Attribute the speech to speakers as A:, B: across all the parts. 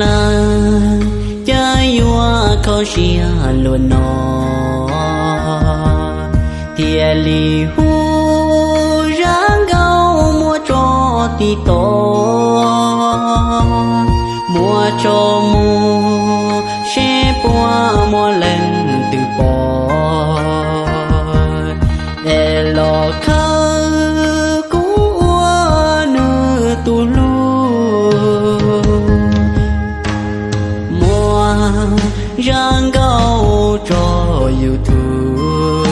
A: la cha yua ko xia luôn nó tia li hu rang gao mua cho ti to ráng gâu cho yêu thương.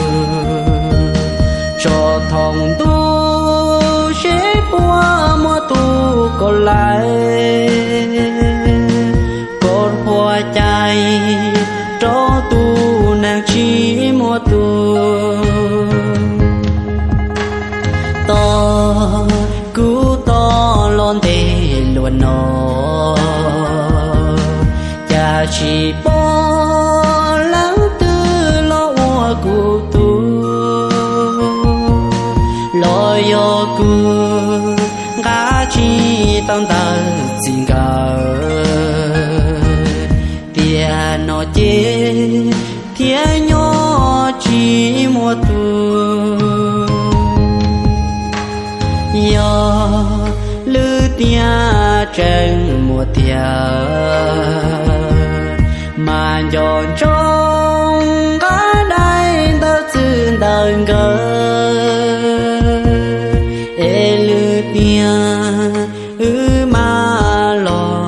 A: Cho thòng tu sẽ qua mua tu còn lại. Chỉ bỏ lắng tư lo ua cụ tu lo yo cu ga chi tông tờ xin cờ tia nó chê tia nhỏ chỉ mua tu yo, lư tia chân mùa tia mà giòn trong có đây tao xin đừng gỡ ê lư tia ư mà lo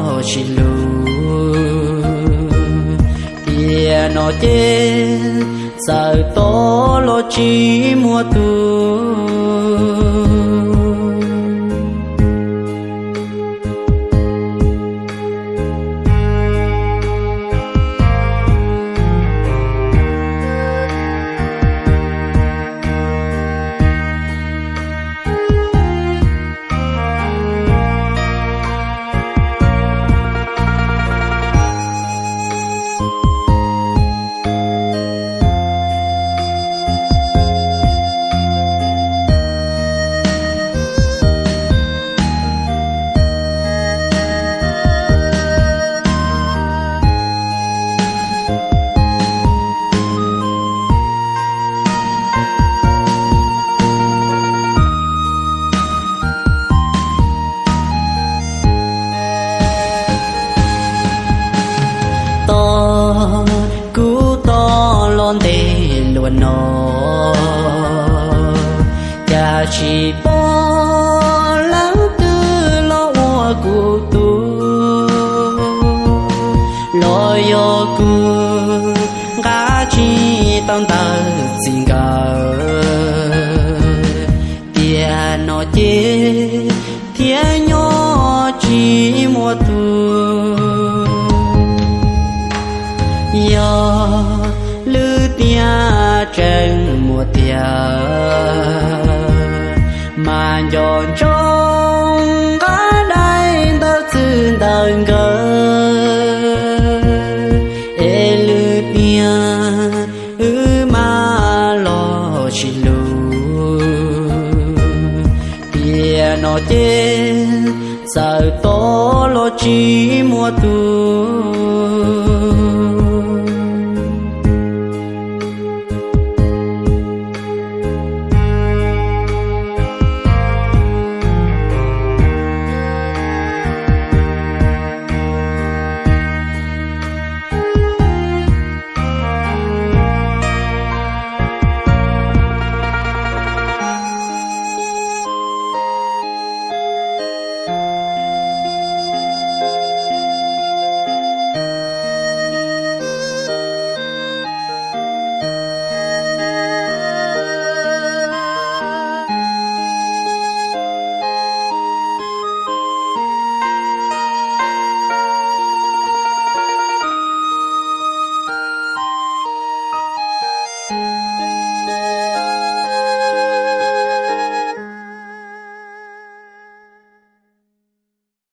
A: to lo chỉ yo ga chi tông tờ xin cờ tia nó chê tia nhỏ chi mua tu yo lư tia chân mùa tia mà giòn trong có đây tao xin đừng giờ tố lo chi mua tu